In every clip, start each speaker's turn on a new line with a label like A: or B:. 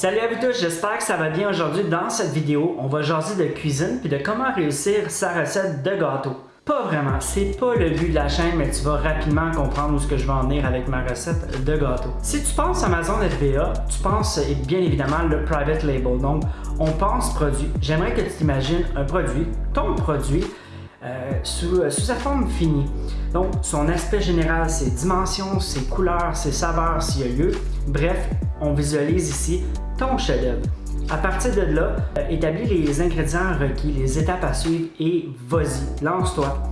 A: Salut à vous tous, j'espère que ça va bien aujourd'hui. Dans cette vidéo, on va jaser de cuisine puis de comment réussir sa recette de gâteau. Pas vraiment, c'est pas le but de la chaîne, mais tu vas rapidement comprendre où ce que je vais en venir avec ma recette de gâteau. Si tu penses Amazon FBA, tu penses bien évidemment le private label. Donc, on pense produit. J'aimerais que tu t'imagines un produit, ton produit, euh, sous, euh, sous, sa forme finie. Donc, son aspect général, ses dimensions, ses couleurs, ses saveurs, s'il y a lieu. Bref, on visualise ici ton chef-d'œuvre. À partir de là, euh, établis les ingrédients requis, les étapes à suivre et vas-y, lance-toi.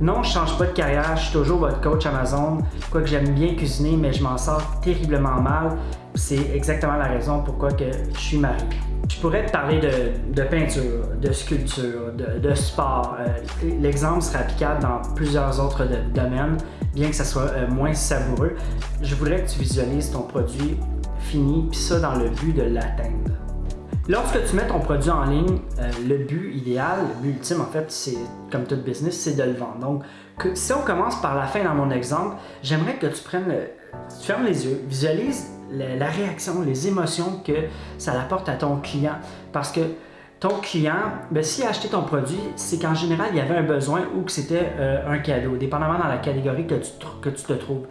A: Non, je change pas de carrière, je suis toujours votre coach Amazon. Quoique j'aime bien cuisiner, mais je m'en sors terriblement mal. C'est exactement la raison pourquoi je suis marié. Je pourrais te parler de, peinture, de sculpture, de, sport. Euh, l'exemple serait applicable dans plusieurs autres domaines, bien que ça soit euh, moins savoureux. Je voudrais que tu visualises ton produit fini, puis ça dans le but de l'atteindre. Lorsque tu mets ton produit en ligne, euh, le but idéal, le but ultime en fait, c'est comme tout business, c'est de le vendre. Donc, si on commence par la fin dans mon exemple, j'aimerais que tu prennes, tu fermes les yeux, visualise la, réaction, les émotions que ça apporte à ton client. Parce que ton client, ben, s'il a acheté ton produit, c'est qu'en général, il y avait un besoin ou que c'était euh, un cadeau, dépendamment dans la catégorie que tu, que tu te trouves.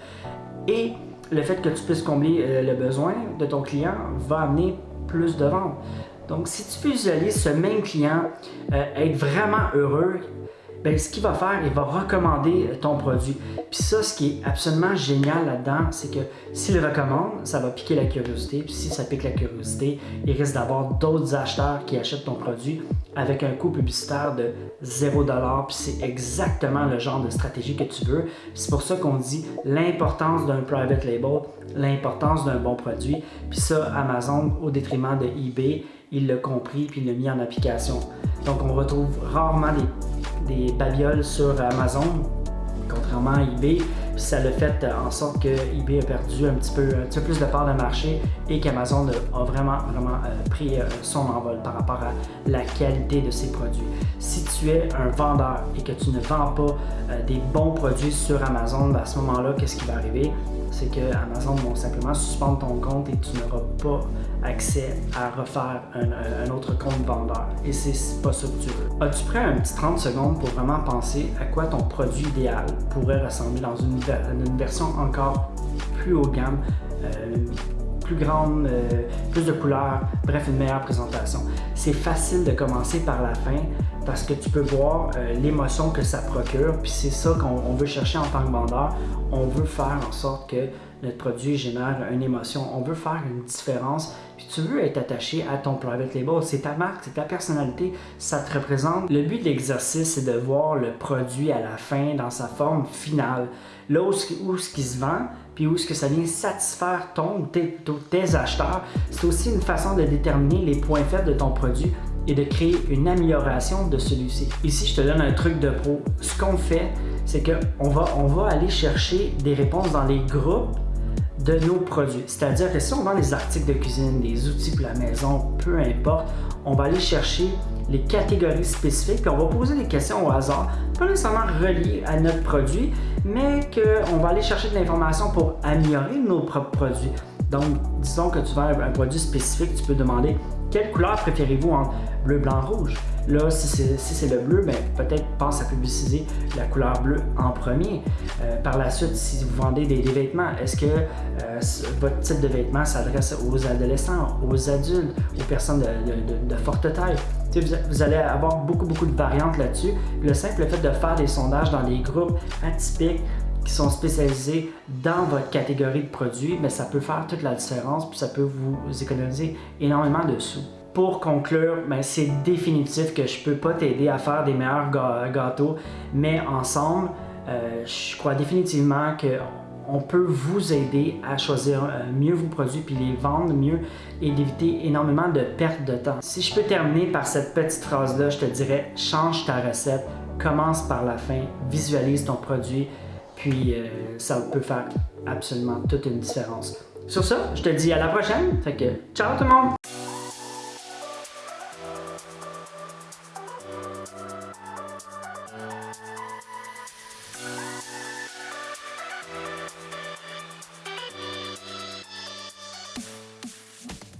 A: Et le fait que tu puisses combler euh, le besoin de ton client va amener plus de ventes. Donc, si tu visualises ce même client euh, être vraiment heureux, ben, ce qu'il va faire, il va recommander ton produit. Puis ça, ce qui est absolument génial là-dedans, c'est que s'il le recommande, ça va piquer la curiosité. Puis si ça pique la curiosité, il risque d'avoir d'autres acheteurs qui achètent ton produit avec un coût publicitaire de 0$. Puis c'est exactement le genre de stratégie que tu veux. C'est pour ça qu'on dit l'importance d'un private label, l'importance d'un bon produit. Puis ça, Amazon, au détriment de eBay, il l'a compris puis il l'a mis en application. Donc on retrouve rarement des babioles sur Amazon, contrairement à eBay. ça l'a fait en sorte que eBay a perdu un petit peu, plus de part de marché et qu'Amazon a vraiment, vraiment euh, pris euh, son envol par rapport à la qualité de ses produits. Si tu es un vendeur et que tu ne vends pas euh, des bons produits sur Amazon, ben, à ce moment-là, qu'est-ce qui va arriver? C'est que Amazon vont simplement suspendre ton compte et tu n'auras pas accès à refaire un, autre compte vendeur. Et c'est pas ça que tu veux. As-tu pris un petit 30 secondes pour vraiment penser à quoi ton produit idéal pourrait ressembler dans une, version encore plus haut de gamme, euh, plus grande, euh, plus de couleurs, bref, une meilleure présentation? C'est facile de commencer par la fin parce que tu peux voir euh, l'émotion que ça procure, puis c'est ça qu'on veut chercher en tant que vendeur. On veut faire en sorte que notre produit génère une émotion. On veut faire une différence, puis tu veux être attaché à ton private label. C'est ta marque, c'est ta personnalité, ça te représente. Le but de l'exercice, c'est de voir le produit à la fin dans sa forme finale. Là où, ce qui se vend, puis où est-ce que ça vient satisfaire ton tes, tes acheteurs, c'est aussi une façon de déterminer les points faibles de ton produit et de créer une amélioration de celui-ci. Ici, je te donne un truc de pro. Ce qu'on fait, c'est qu'on va, on va aller chercher des réponses dans les groupes de nos produits. C'est-à-dire que si on vend des articles de cuisine, des outils pour la maison, peu importe, on va aller chercher les catégories spécifiques, puis on va poser des questions au hasard, pas nécessairement reliées à notre produit, mais qu'on va aller chercher de l'information pour améliorer nos propres produits. Donc, disons que tu vends un produit spécifique, tu peux demander quelle couleur préférez-vous entre bleu, blanc, rouge? Là, si c'est le bleu, ben, peut-être pense à publiciser la couleur bleue en premier. Euh, par la suite, si vous vendez des, vêtements, est-ce que euh, votre type de vêtements s'adresse aux adolescents, aux adultes, aux personnes de, forte taille? Vous, allez avoir beaucoup, beaucoup de variantes là-dessus. Le simple fait de faire des sondages dans des groupes atypiques qui sont spécialisés dans votre catégorie de produits, mais ça peut faire toute la différence puis ça peut vous économiser énormément de sous. Pour conclure, ben, c'est définitif que je ne peux pas t'aider à faire des meilleurs gâteaux, mais ensemble, euh, je crois définitivement que on peut vous aider à choisir euh, mieux vos produits puis les vendre mieux et d'éviter énormément de pertes de temps. Si je peux terminer par cette petite phrase-là, je te dirais change ta recette, commence par la fin, visualise ton produit, puis euh, ça peut faire absolument toute une différence. Sur ça, je te dis à la prochaine. Fait que ciao tout le monde!